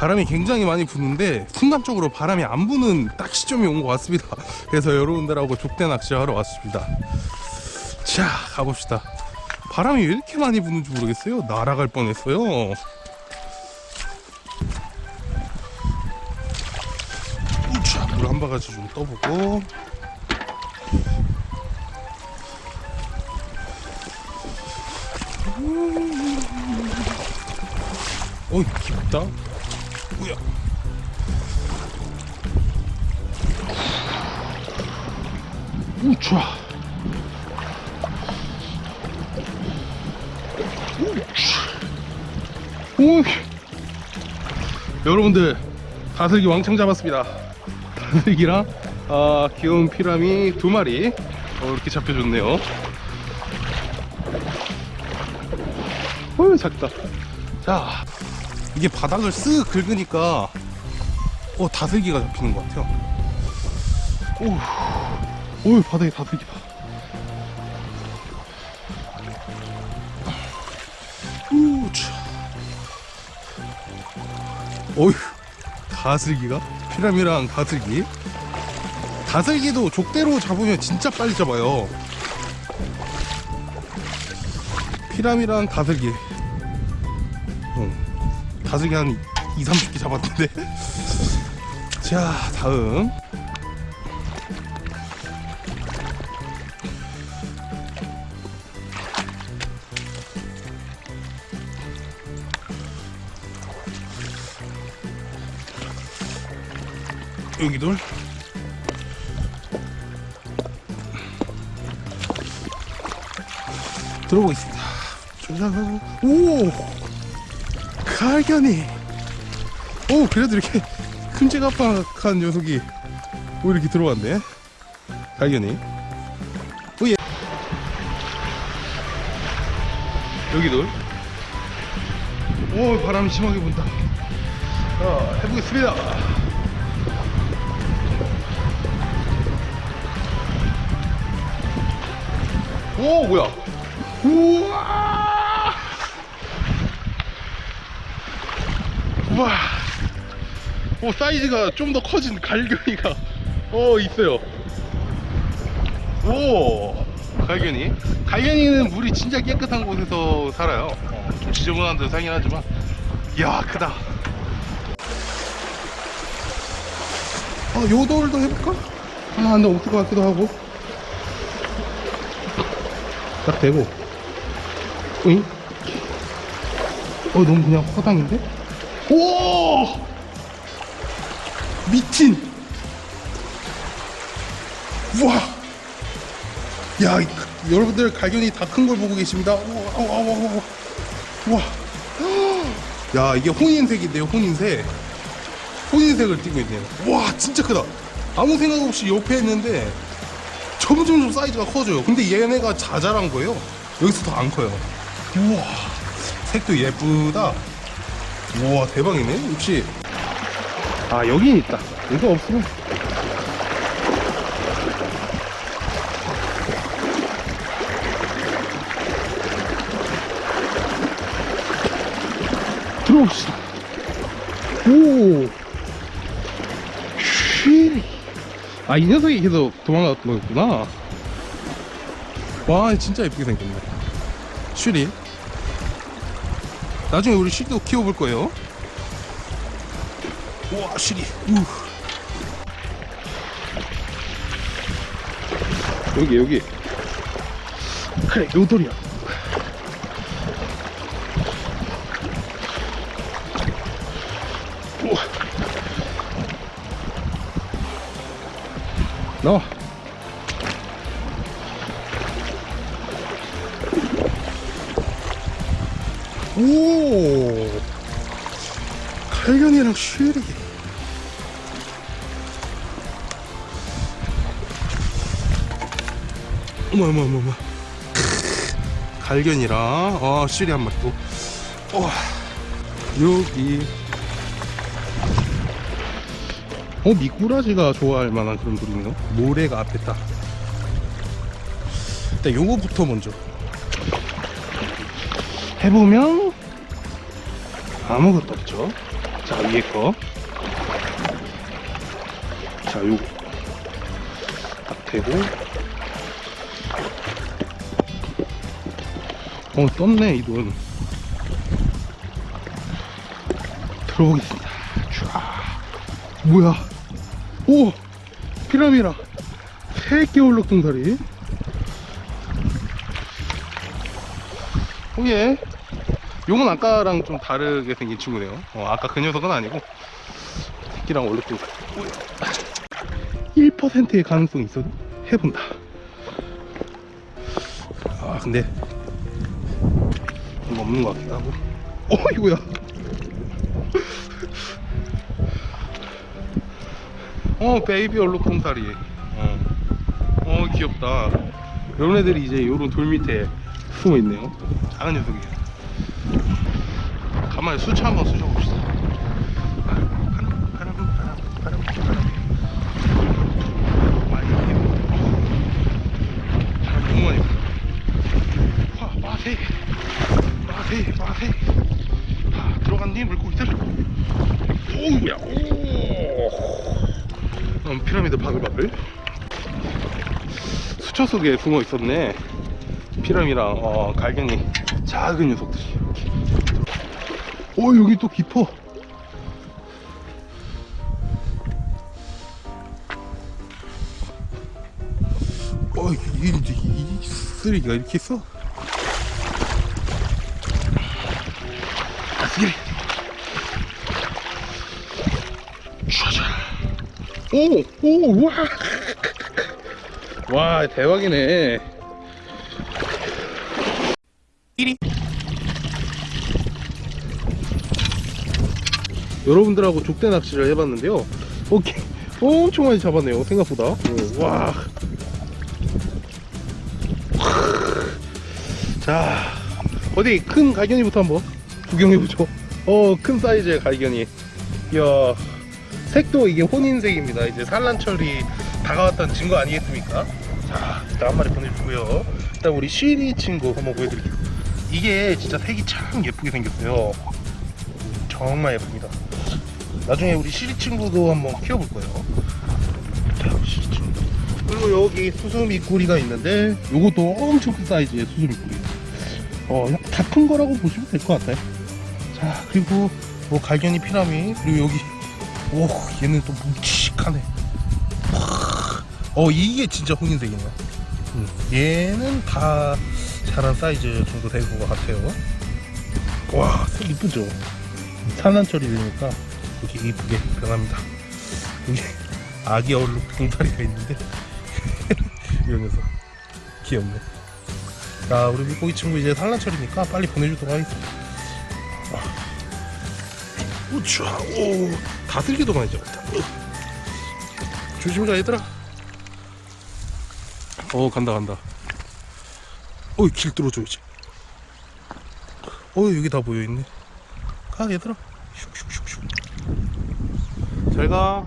바람이 굉장히 많이 부는데 순간적으로 바람이 안 부는 딱 시점이 온 것 같습니다. 그래서 여러분들하고 족대 낚시하러 왔습니다. 자 가봅시다. 바람이 왜 이렇게 많이 부는지 모르겠어요. 날아갈 뻔했어요. 물한 바가지 좀 떠보고. 어이 깊다 뭐야 우차. 오. 여러분들 다슬기 왕창 잡았습니다. 다슬기랑 아, 귀여운 피라미 두 마리. 어, 이렇게 잡혀줬네요. 어휴 작다. 자 이게 바닥을 쓱 긁으니까 어 다슬기가 잡히는 것 같아요. 오, 오 바닥에 다슬기다 우차. 어휴 다슬기가? 피라미랑 다슬기? 다슬기도 족대로 잡으면 진짜 빨리 잡아요. 피라미랑 다슬기. 어, 다슬기 한 2, 30개 잡았는데. 자 다음. 여기 돌 들어보겠습니다. 오 갈견이. 오 그래도 이렇게 큼직합한 녀석이 오 이렇게 들어왔네. 갈견이. 오예. 여기도 오 바람이 심하게 분다. 자 해보겠습니다. 오 뭐야? 우와 우와. 오 사이즈가 좀 더 커진 갈견이가 어 있어요. 오. 갈견이 갈견이는 물이 진짜 깨끗한 곳에서 살아요. 어, 좀 지저분한 데서 살긴 하지만. 이야 크다. 어 요돌도 해볼까? 아 근데 없을 것 같기도 하고. 딱 대고. 오잉? 어 너무 그냥 허당인데? 오! 미친. 우와. 야 이- 여러분들 갈견이 다 큰 걸 보고 계십니다. 우와 우와 우와 우와 우와. 야 이게 혼인색인데요 혼인색. 혼인색을 띠고 있네요. 와 진짜 크다. 아무 생각 없이 옆에 했는데 점점 점 사이즈가 커져요. 근데 얘네가 자잘한 거예요. 여기서 더 안 커요. 우와. 색도 예쁘다 우와 대박이네. 역시. 아 여긴 있다. 이거 없으면. 들어봅시다. 오. 쉬리. 아이 녀석이 계속 도망갔던 거였구나. 와 진짜 예쁘게 생겼네. 쉬리 나중에 우리 쉬리도 키워볼 거예요. 우와 쉬리 우. 여기 여기. 그래 요돌이야. 나와 오! 칼견이랑 쉬리 어머 어머 어머 어머. 갈견이랑 어 쉬리 한 마리 또. 와, 여기. 어 미꾸라지가 좋아할 만한 그런 돌이네요 모래가 앞에 딱. 일단 요거부터 먼저 해보면 아무것도 없죠 자 위에 거. 자 요거 딱 대고. 어 떴네 이 눈. 들어보겠습니다. 촤. 뭐야? 오 피라미라 새끼 얼룩동다리. 오예. 요건 아까랑 좀 다르게 생긴 친구네요. 어, 아까 그 녀석은 아니고 새끼랑 얼룩동다리. 1%의 가능성이 있어도 해본다. 아 근데 좀 없는 것 같기도 하고. 어 이거야. 어 베이비 얼룩동다리. 어. 어 귀엽다. 이런 애들이 이제 요런 돌 밑에 숨어 있네요. 작은 녀석이에요. 가만히 수치 한번 쑤셔봅시다. 피라미드 바글바글. 수초 속에 숨어 있었네. 피라미랑 어, 갈견이 작은 녀석들이. 오 여기 또 깊어. 어 이게 이제 이 쓰레기가 이렇게 있어? 촤자. 오, 오, 와. 와, 대박이네. 1위. 여러분들하고 족대 낚시를 해봤는데요. 오케이. 엄청 많이 잡았네요. 생각보다. 오, 와. 자, 어디 큰 갈견이부터 한번 구경해보죠. 어, 큰 사이즈의 갈견이. 이야, 색도 이게 혼인색입니다. 이제 산란철이 다가왔다는 증거 아니겠습니까? 자, 일단 한 마리 보내주고요. 일단 우리 쉬리 친구 한번 보여드릴게요. 이게 진짜 색이 참 예쁘게 생겼어요. 정말 예쁩니다. 나중에 우리 쉬리 친구도 한번 키워볼 거예요. 자, 쉬리 친구. 그리고 여기 수수미꾸리가 있는데 요것도 엄청 큰 사이즈의 수수미꾸리. 어, 다 큰 거라고 보시면 될 것 같아요. 자, 그리고 뭐 갈견이 피라미 그리고 여기 오, 얘는 또 묵직하네. 어, 이게 진짜 혼인색이네요. 음, 얘는 다 자란 사이즈 정도 될 것 같아요. 와, 색 이쁘죠? 산란철이 되니까 이렇게 이쁘게 변합니다. 여기 아기 얼룩 봉다리가 있는데 이 녀석 귀엽네. 자, 우리 물고기 친구 이제 산란철이니까 빨리 보내주도록 하겠습니다. 우쭈, 오, 다슬기도 많이 잡았다. 조심히 가, 얘들아. 어, 간다, 간다. 어, 길 뚫어줘야지. 어, 여기 다 모여있네. 가, 얘들아. 슉슉슉슉. 잘 가.